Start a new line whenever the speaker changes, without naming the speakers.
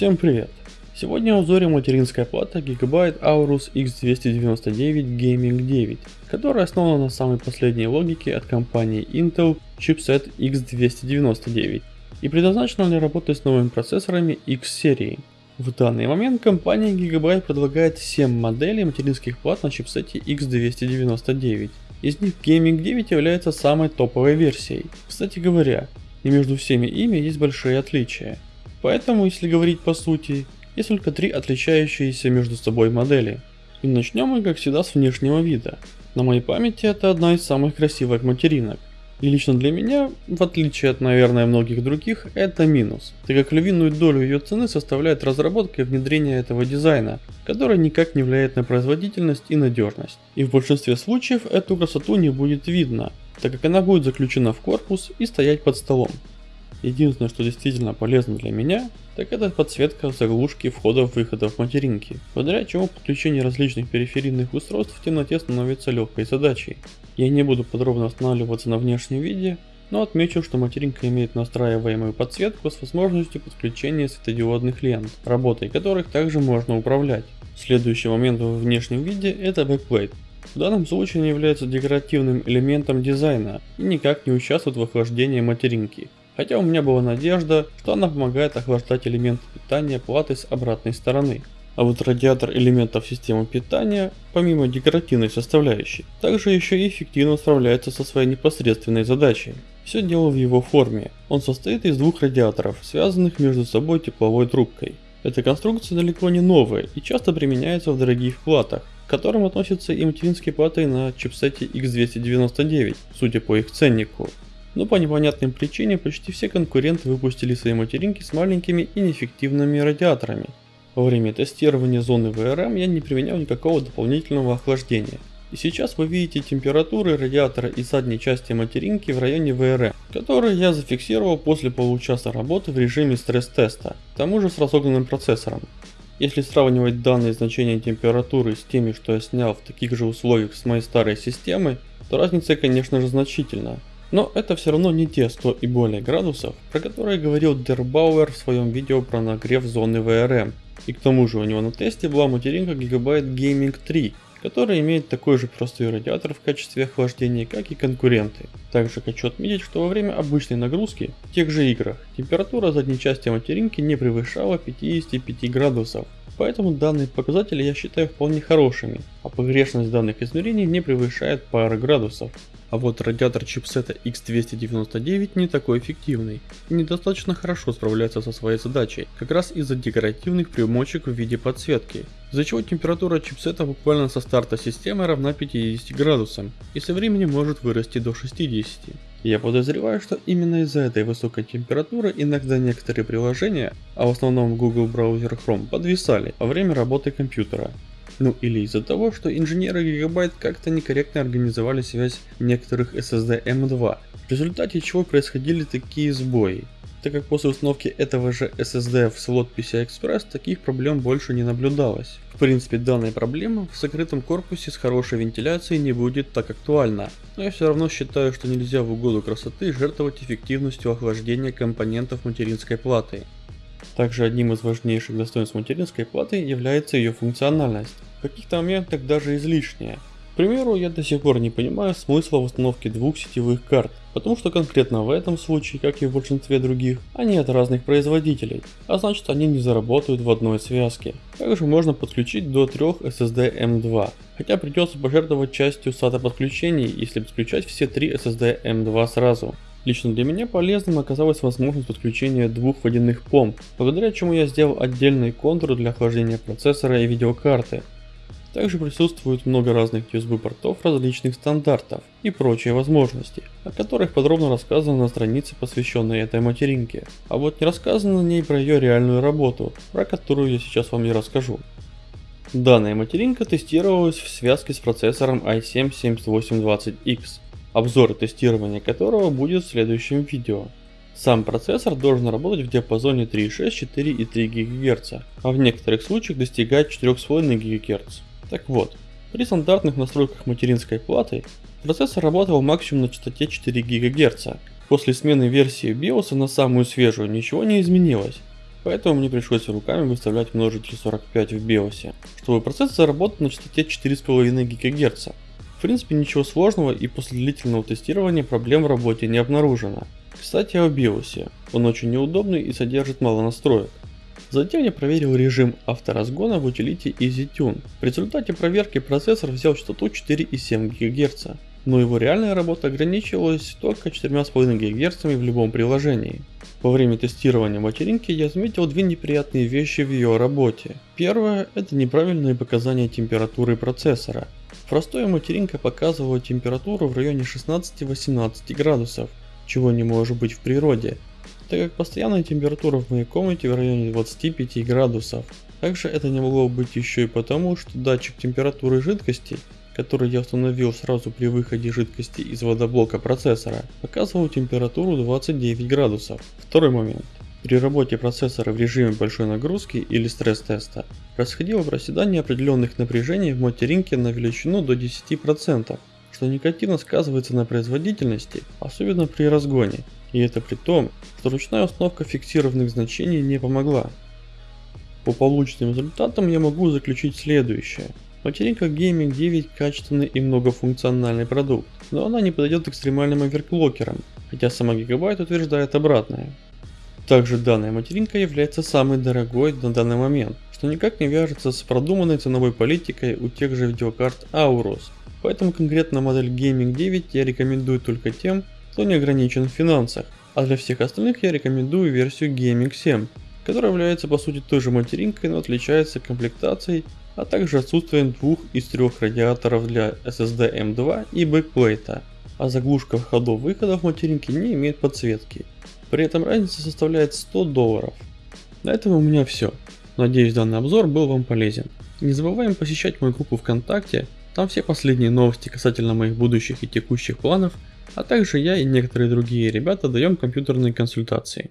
Всем привет! Сегодня в обзоре материнская плата Gigabyte Aorus X299 Gaming 9, которая основана на самой последней логике от компании Intel чипсет X299 и предназначена для работы с новыми процессорами X серии. В данный момент компания Gigabyte предлагает 7 моделей материнских плат на чипсете X299. Из них Gaming 9 является самой топовой версией. Кстати говоря, и между всеми ими есть большие отличия. Поэтому, если говорить по сути, есть только три отличающиеся между собой модели. И начнем мы, как всегда, с внешнего вида. На моей памяти это одна из самых красивых материнок. И лично для меня, в отличие от, наверное, многих других, это минус, так как львиную долю ее цены составляет разработка и внедрение этого дизайна, который никак не влияет на производительность и надежность. И в большинстве случаев эту красоту не будет видно, так как она будет заключена в корпус и стоять под столом. Единственное, что действительно полезно для меня, так это подсветка заглушки входов-выходов материнки, благодаря чему подключение различных периферийных устройств в темноте становится легкой задачей. Я не буду подробно останавливаться на внешнем виде, но отмечу, что материнка имеет настраиваемую подсветку с возможностью подключения светодиодных лент, работой которых также можно управлять. Следующий момент в внешнем виде это backplate. В данном случае не является декоративным элементом дизайна и никак не участвует в охлаждении материнки. Хотя у меня была надежда, что она помогает охлаждать элементы питания платы с обратной стороны. А вот радиатор элементов системы питания, помимо декоративной составляющей, также еще и эффективно справляется со своей непосредственной задачей. Все дело в его форме. Он состоит из двух радиаторов, связанных между собой тепловой трубкой. Эта конструкция далеко не новая и часто применяется в дорогих платах, к которым относятся и материнские платы на чипсете X299, судя по их ценнику. Но по непонятным причине почти все конкуренты выпустили свои материнки с маленькими и неэффективными радиаторами. Во время тестирования зоны VRM я не применял никакого дополнительного охлаждения. И сейчас вы видите температуры радиатора и задней части материнки в районе VRM, которые я зафиксировал после получаса работы в режиме стресс-теста, к тому же с разогнанным процессором. Если сравнивать данные значения температуры с теми, что я снял в таких же условиях с моей старой системой, то разница конечно же значительна. Но это все равно не те 100 и более градусов, про которые говорил Дербауэр в своем видео про нагрев зоны VRM. И к тому же у него на тесте была материнка Gigabyte Gaming 3, которая имеет такой же простой радиатор в качестве охлаждения, как и конкуренты. Также хочу отметить, что во время обычной нагрузки в тех же играх температура задней части материнки не превышала 55 градусов, поэтому данные показатели я считаю вполне хорошими, а погрешность данных измерений не превышает пары градусов. А вот радиатор чипсета X299 не такой эффективный и недостаточно хорошо справляется со своей задачей, как раз из-за декоративных примочек в виде подсветки, из-за чего температура чипсета буквально со старта системы равна 50 градусам и со временем может вырасти до 60. Я подозреваю, что именно из-за этой высокой температуры иногда некоторые приложения, а в основном Google браузер Chrome, подвисали во время работы компьютера. Ну или из-за того, что инженеры Gigabyte как-то некорректно организовали связь некоторых SSD M2, в результате чего происходили такие сбои. Так как после установки этого же SSD в слот PCI Express таких проблем больше не наблюдалось. В принципе данная проблема в закрытом корпусе с хорошей вентиляцией не будет так актуальна, но я все равно считаю, что нельзя в угоду красоты жертвовать эффективностью охлаждения компонентов материнской платы. Также одним из важнейших достоинств материнской платы является ее функциональность в каких-то моментах даже излишнее. К примеру, я до сих пор не понимаю смысла в установке двух сетевых карт, потому что конкретно в этом случае, как и в большинстве других, они от разных производителей, а значит они не заработают в одной связке. Также можно подключить до 3 SSD M2, хотя придется пожертвовать частью SATA подключений, если подключать все три SSD M2 сразу. Лично для меня полезным оказалась возможность подключения двух водяных помп, благодаря чему я сделал отдельный контур для охлаждения процессора и видеокарты, также присутствует много разных USB портов различных стандартов и прочие возможности, о которых подробно рассказано на странице посвященной этой материнке. А вот не рассказано на ней про ее реальную работу, про которую я сейчас вам и расскажу. Данная материнка тестировалась в связке с процессором i7-7820X, обзор тестирования которого будет в следующем видео. Сам процессор должен работать в диапазоне 3.6, 4 и 3 ГГц, а в некоторых случаях достигать 4,5 ГГц. Так вот, при стандартных настройках материнской платы процессор работал максимум на частоте 4 ГГц. После смены версии BIOS на самую свежую ничего не изменилось. Поэтому мне пришлось руками выставлять множитель 45 в BIOS, чтобы процессор работал на частоте 4,5 ГГц. В принципе ничего сложного и после длительного тестирования проблем в работе не обнаружено. Кстати о BIOS, он очень неудобный и содержит мало настроек. Затем я проверил режим авторазгона в утилите EasyTune. В результате проверки процессор взял частоту 4,7 ГГц, но его реальная работа ограничивалась только 4,5 ГГц в любом приложении. Во время тестирования материнки я заметил две неприятные вещи в ее работе. Первое – это неправильные показания температуры процессора. Простая материнка показывала температуру в районе 16-18 градусов, чего не может быть в природе, так как постоянная температура в моей комнате в районе 25 градусов. Также это не могло быть еще и потому, что датчик температуры жидкости который я установил сразу при выходе жидкости из водоблока процессора, показывал температуру 29 градусов. Второй момент. При работе процессора в режиме большой нагрузки или стресс-теста происходило проседание определенных напряжений в материнке на величину до 10%, что негативно сказывается на производительности, особенно при разгоне, и это при том, что ручная установка фиксированных значений не помогла. По полученным результатам я могу заключить следующее. Материнка Gaming 9 качественный и многофункциональный продукт, но она не подойдет экстремальным оверклокерам, хотя сама Gigabyte утверждает обратное. Также данная материнка является самой дорогой на данный момент, что никак не вяжется с продуманной ценовой политикой у тех же видеокарт Aorus, поэтому конкретно модель Gaming 9 я рекомендую только тем, кто не ограничен в финансах, а для всех остальных я рекомендую версию Gaming 7, которая является по сути той же материнкой, но отличается комплектацией а также отсутствием двух из трех радиаторов для SSD M2 и backplate 'а, а заглушка входов-выходов материнки не имеет подсветки. При этом разница составляет 100 долларов. На этом у меня все. Надеюсь данный обзор был вам полезен. Не забываем посещать мою группу ВКонтакте, там все последние новости касательно моих будущих и текущих планов, а также я и некоторые другие ребята даем компьютерные консультации.